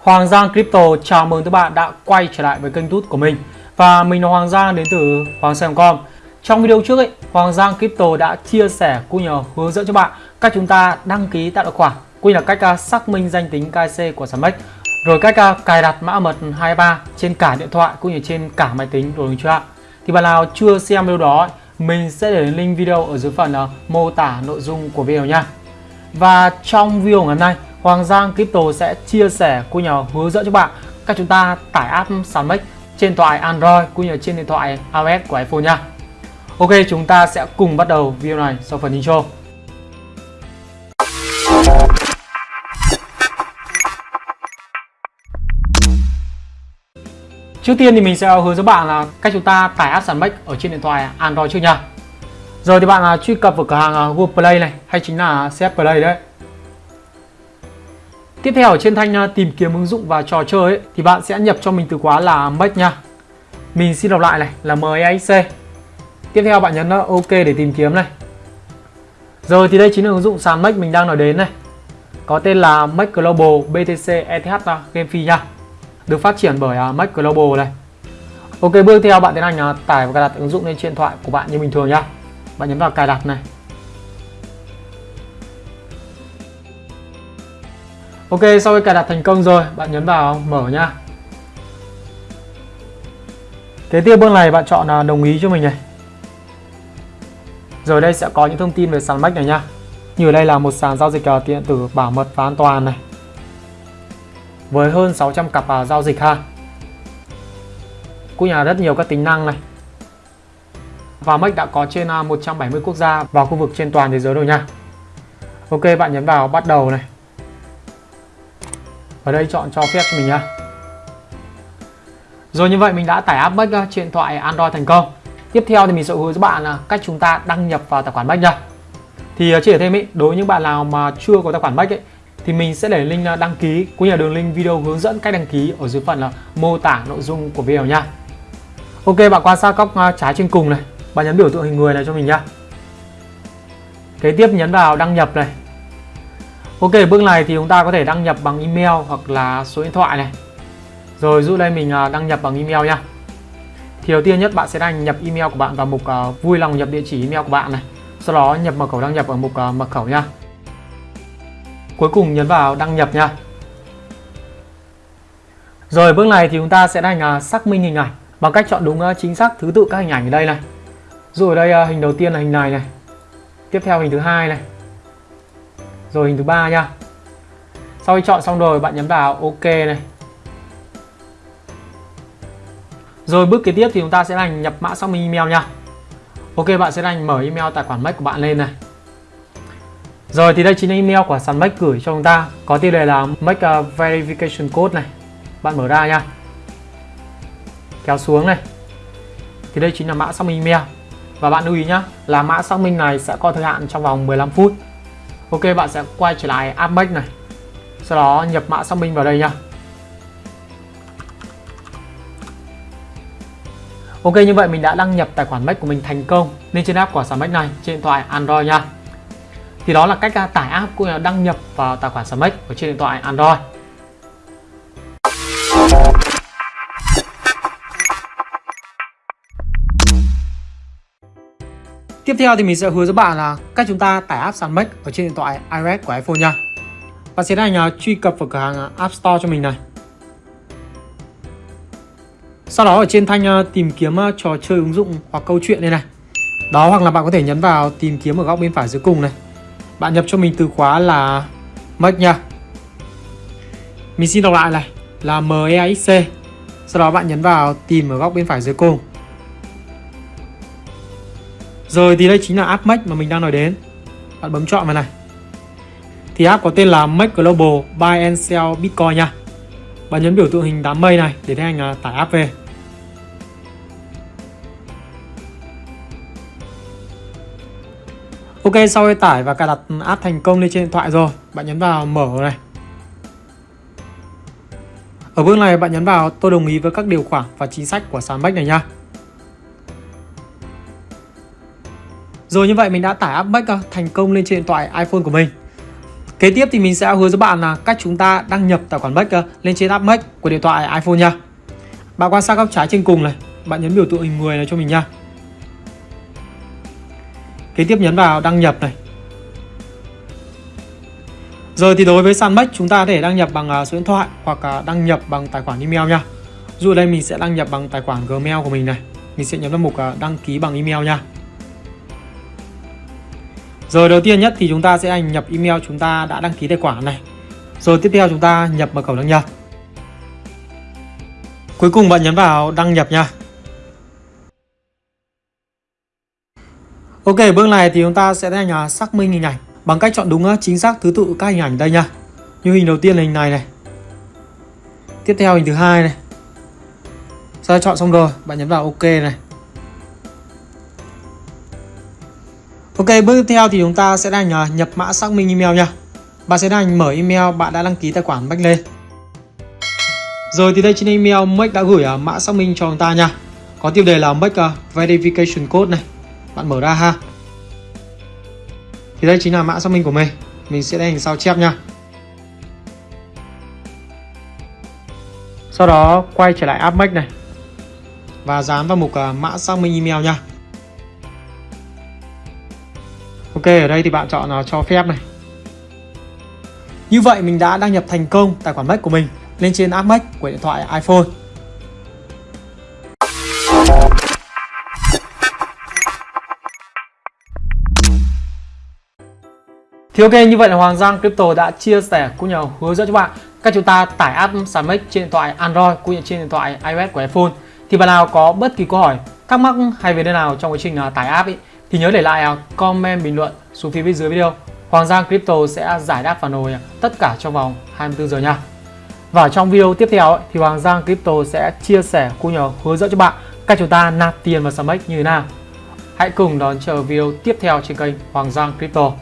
Hoàng Giang Crypto chào mừng các bạn đã quay trở lại với kênh tút của mình. Và mình là Hoàng Giang đến từ Hoàng Giang.com Trong video trước ấy, Hoàng Giang Crypto đã chia sẻ cũng nhờ hướng dẫn cho bạn cách chúng ta đăng ký tạo tài khoản cũng như là cách à, xác minh danh tính KC của Samex rồi cách à, cài đặt mã mật 23 trên cả điện thoại cũng như trên cả máy tính rồi chưa ạ? Thì bạn nào chưa xem video đó mình sẽ để link video ở dưới phần à, mô tả nội dung của video nha. Và trong video ngày hôm nay Hoàng Giang Crypto sẽ chia sẻ cũng như hướng dẫn cho bạn cách chúng ta tải app Sandmex trên thoại Android cũng như trên điện thoại iOS của iPhone nha. Ok, chúng ta sẽ cùng bắt đầu video này sau phần intro. Trước tiên thì mình sẽ hướng dẫn bạn là cách chúng ta tải app Sandmex ở trên điện thoại Android trước nha. Rồi thì bạn à, truy cập vào cửa hàng à, Google Play này hay chính là CF Play đấy Tiếp theo ở trên thanh à, tìm kiếm ứng dụng và trò chơi ấy, thì bạn sẽ nhập cho mình từ khóa là Make nha. Mình xin đọc lại này là MEXC. Tiếp theo bạn nhấn à, OK để tìm kiếm này. Rồi thì đây chính là ứng dụng sàn Make mình đang nói đến này. Có tên là Make Global BTC ETH Game Fee nha. Được phát triển bởi à, Make Global này. Ok bước theo bạn tiến hành tải và cài đặt ứng dụng lên trên điện thoại của bạn như bình thường nhá. Bạn nhấn vào cài đặt này. Ok, sau khi cài đặt thành công rồi, bạn nhấn vào mở nha. Kế tiếp bước này bạn chọn là đồng ý cho mình này. Rồi đây sẽ có những thông tin về sàn Max này nha. Như ở đây là một sàn giao dịch à, điện tử bảo mật và an toàn này. Với hơn 600 cặp uh, giao dịch ha. Cũng nhà rất nhiều các tính năng này. Và Max đã có trên à, 170 quốc gia và khu vực trên toàn thế giới rồi nha. Ok, bạn nhấn vào bắt đầu này. Ở đây chọn cho phép cho mình nha Rồi như vậy mình đã tải app Bách trên điện thoại Android thành công Tiếp theo thì mình sẽ hướng dẫn bạn là cách chúng ta đăng nhập vào tài khoản Bách nha Thì à, chỉ thêm ý, đối với những bạn nào mà chưa có tài khoản Bách ấy thì mình sẽ để link à, đăng ký cũng như là đường link video hướng dẫn cách đăng ký ở dưới phần là mô tả nội dung của video nha. Ok bạn quan sát góc à, trái trên cùng này, bạn nhấn biểu tượng hình người này cho mình nha. Kế tiếp nhấn vào đăng nhập này. Ok bước này thì chúng ta có thể đăng nhập bằng email hoặc là số điện thoại này. Rồi dụ đây mình à, đăng nhập bằng email nha Thì đầu tiên nhất bạn sẽ đăng nhập email của bạn vào mục uh, vui lòng nhập địa chỉ email của bạn này. Sau đó nhập mật khẩu đăng nhập ở mục uh, mật khẩu nha Cuối cùng nhấn vào đăng nhập nha Rồi bước này thì chúng ta sẽ hành uh, xác minh hình ảnh Bằng cách chọn đúng chính xác thứ tự các hình ảnh ở đây này. Rồi đây hình đầu tiên là hình này này. Tiếp theo hình thứ hai này rồi hình thứ ba nha. Sau khi chọn xong rồi, bạn nhấn vào ok này. Rồi bước kế tiếp thì chúng ta sẽ là nhập mã xác minh email nha. Ok, bạn sẽ là mở email tài khoản Mac của bạn lên này. Rồi thì đây chính là email của sàn Mac gửi cho chúng ta. Có tiêu đề là make a Verification Code này. Bạn mở ra nha. Kéo xuống này. Thì đây chính là mã xác minh email. Và bạn lưu ý nhá, là mã xác minh này sẽ có thời hạn trong vòng 15 phút. Ok, bạn sẽ quay trở lại AppMax này Sau đó nhập mã xác minh vào đây nha Ok, như vậy mình đã đăng nhập tài khoản Mac của mình thành công lên trên app của sản Mac này, trên điện thoại Android nha. Thì đó là cách à, tải app cũng là đăng nhập vào tài khoản sản Mac ở trên điện thoại Android. Tiếp theo thì mình sẽ hướng dẫn bạn là cách chúng ta tải app sàn Make ở trên điện thoại iOS của iPhone nha. Bạn sẽ hành truy cập vào cửa hàng à, App Store cho mình này. Sau đó ở trên thanh à, tìm kiếm à, trò chơi ứng dụng hoặc câu chuyện đây này. Đó, hoặc là bạn có thể nhấn vào tìm kiếm ở góc bên phải dưới cùng này. Bạn nhập cho mình từ khóa là Make nha. Mình xin đọc lại này, là MEXC. Sau đó bạn nhấn vào tìm ở góc bên phải dưới cùng. Rồi thì đây chính là app Make mà mình đang nói đến. Bạn bấm chọn vào này. Thì app có tên là Make Global Buy and Sell Bitcoin nha. Bạn nhấn biểu tượng hình đám mây này để tiến hành à, tải app về. Ok, sau khi tải và cài đặt app thành công lên trên điện thoại rồi. Bạn nhấn vào mở này. Ở bước này bạn nhấn vào tôi đồng ý với các điều khoản và chính sách của sàn Make này nha. Rồi như vậy mình đã tải app Mac ờ, thành công lên trên điện thoại iPhone của mình Kế tiếp thì mình sẽ hướng dẫn bạn là cách chúng ta đăng nhập tài khoản Make ờ, lên trên app Make của điện thoại iPhone nha. Bạn quan sát góc trái trên cùng này, bạn nhấn biểu tượng hình người này cho mình nha. Kế tiếp nhấn vào đăng nhập này. Rồi thì đối với sàn Make chúng ta có thể đăng nhập bằng ờ, số điện thoại hoặc đăng nhập bằng tài khoản email nha. Dù đây mình sẽ đăng nhập bằng tài khoản Gmail của mình này. Mình sẽ nhấn vào mục đăng ký bằng email nha. Rồi đầu tiên nhất thì chúng ta sẽ nhập email chúng ta đã đăng ký tài khoản này. Rồi tiếp theo chúng ta nhập mật khẩu đăng nhập. Cuối cùng bạn nhấn vào đăng nhập nha. Ok, bước này thì chúng ta sẽ tiến xác minh hình ảnh bằng cách chọn đúng ờ, chính xác thứ tự các hình ảnh đây nha. Như hình đầu tiên là hình này này. Tiếp theo hình thứ hai này. Sau chọn xong rồi, bạn nhấn vào ok này. Ok, bước tiếp theo thì chúng ta sẽ đang à, nhập mã xác minh email nha. Bạn sẽ đang mở email bạn đã đăng ký tài khoản Bách lên. Rồi thì đây trên email Make đã gửi à, mã xác minh cho chúng ta nha. Có tiêu đề là Make à, Verification Code này. Bạn mở ra ha. Thì đây chính là mã xác minh của mình. Mình sẽ đánh sao chép nha. Sau đó quay trở lại app Make này. Và dán vào mục mã xác minh email nha. Ở đây thì bạn chọn là cho phép này Như vậy mình đã đăng nhập thành công tài khoản Mac của mình lên trên app Mac của điện thoại iPhone Thì ok như vậy là Hoàng Giang Crypto đã chia sẻ cũng như hướng dẫn cho bạn cách chúng ta tải app sàn trên điện thoại Android cũng như trên điện thoại iOS của iPhone. Thì bạn nào có bất kỳ câu hỏi, thắc mắc hay về nơi nào trong quá trình à, tải app ấy thì nhớ để lại à, comment, bình luận xuống phía bên dưới video. Hoàng Giang Crypto sẽ giải đáp phản hồi à, tất cả trong vòng 24 giờ nha. Và trong video tiếp theo thì Hoàng Giang Crypto sẽ chia sẻ, cũng như hướng dẫn cho bạn cách chúng ta nạp tiền vào Samex như thế nào. Hãy cùng đón chờ video tiếp theo trên kênh Hoàng Giang Crypto.